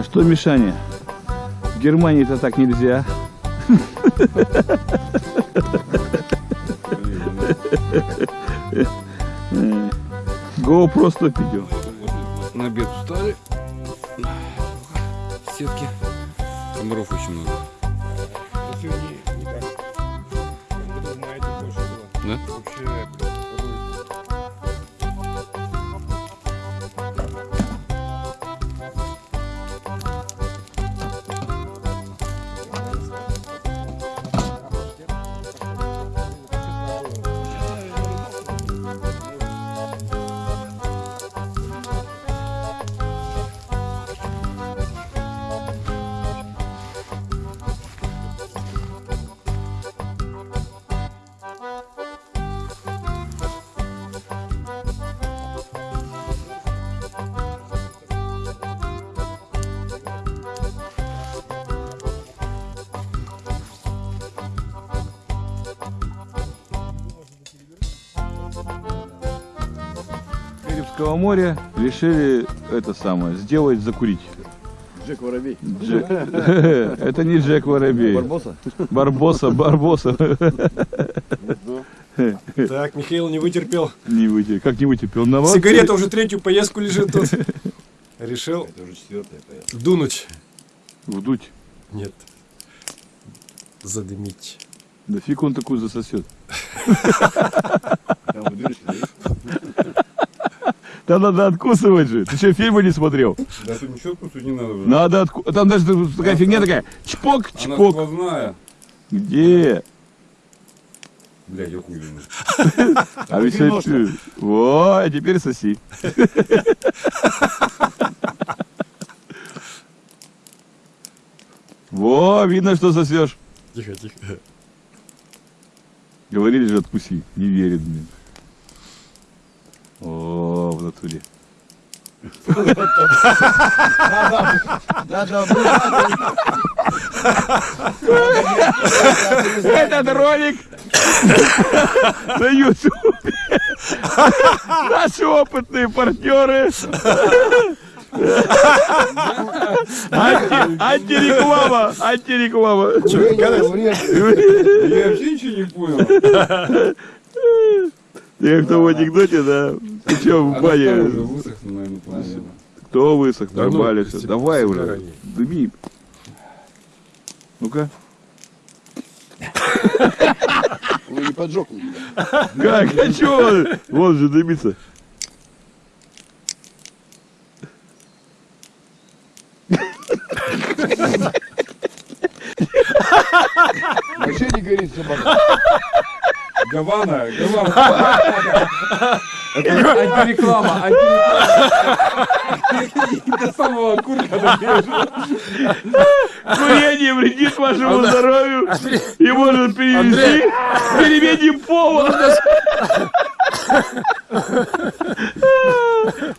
А что, Мишаня? В Германии-то так нельзя. GoPro 100 видео. На обед устали. Сетки. Комаров очень много. Да? Карибского моря решили это самое сделать закурить. Джек Воробей. Джек. Это не Джек Воробей. Барбоса? Барбоса, Барбоса. Так, Михаил не вытерпел. Не вытерпел. Как не вытерпел? На вас- Сигарета уже третью поездку лежит тут. Решил Это уже четвертая поездка. дунуть. Вдуть. Нет. Задымить. Да фиг он такую засосет. Там вы дырочки, да, надо откусывать же. Ты что, фильмы не смотрел? Да тут ничего вкусу не надо. Надо отку... Там даже такая фигня такая. Чпок, Она чпок. сквозная. Где? Блядь, я хуй. А ведь это- Во, а теперь соси. Во, видно, что сосешь. Тихо, тихо. Говорили же, откуси. Не верит, блин. Натуре. Этот ролик на ютубе. Наши опытные партнеры. Анти- Антиреклама. Антиреклама. Я вообще ничего не понял. Я кто в анекдоте, да? Ты что, в Она бане? Кто высох? Ну, Нормально все. Давай уже. Дыми. Ну-ка. Вы не поджег. Как? А чё? Вон же дымится. Вообще не горит собака. Гавана, Гавана. Это антиреклама, антиреклама. До самого добежал. Курение вредит вашему здоровью и может перевести к перемене пола.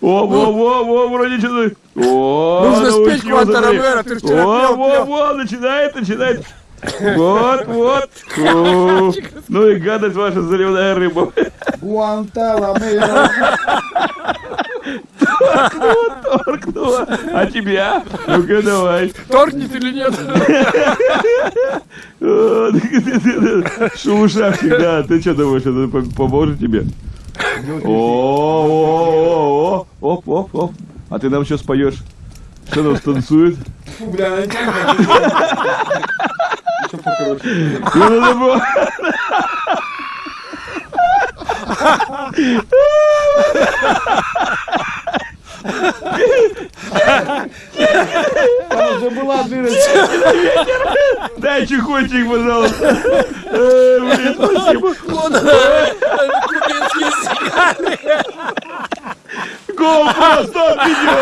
О, во, во, во, вроде что-то. О, Нужно спеть научился, Кванта. Ромеро, ты вчера Во, во, во, начинает, начинает. Вот, вот. Ну и гадость ваша заливная рыба. Гуанталамеро. Торкнула. А тебя? Ну-ка давай. Торкнет или нет? Шелуша всегда. Ты что думаешь, это по- поможет тебе? О, о, о, о, оп, оп, оп. А ты нам сейчас поешь. Что нам станцует? Фу, бля, она тянет. Еще покороче. Ну, надо было- Там уже была дырочка. Дай чехотчик, пожалуйста. Э, блин, спасибо. Кубинские сигары. GoPro, стоп, видео.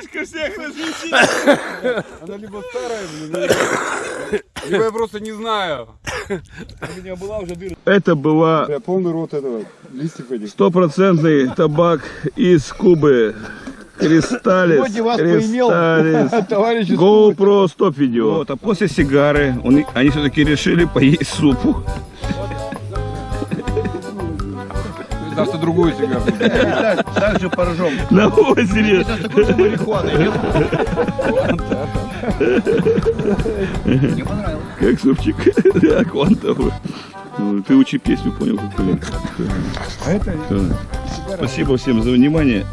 Фишка всех развлечений. Она либо старая, блин, либо я просто не знаю. У меня была уже дырочка. Это была Бля, полный рот этого, листьев этих. стопроцентный табак из Кубы. Кристаллис. Сегодня вас поимел, Кристаллис. GoPro стоп видео. Вот, а после сигары он- они все-таки решили поесть супу. Там что другую сигару. Так, же поржем. На озере. Мне понравилось. Как супчик. Да, квантовый. Ну, Ты учи песню, понял, какую. А это Всё. Спасибо всем за внимание.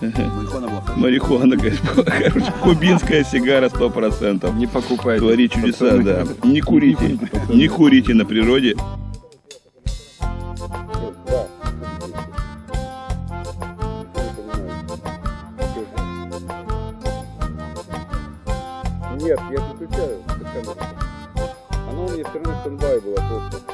марихуана была. Марихуана, говорит, короче, кубинская сигара 100%. Не покупайте. Творит чудеса, да. Не курите, не курите на природе. Нет, я выключаю. Она у меня все равно стендбай была просто.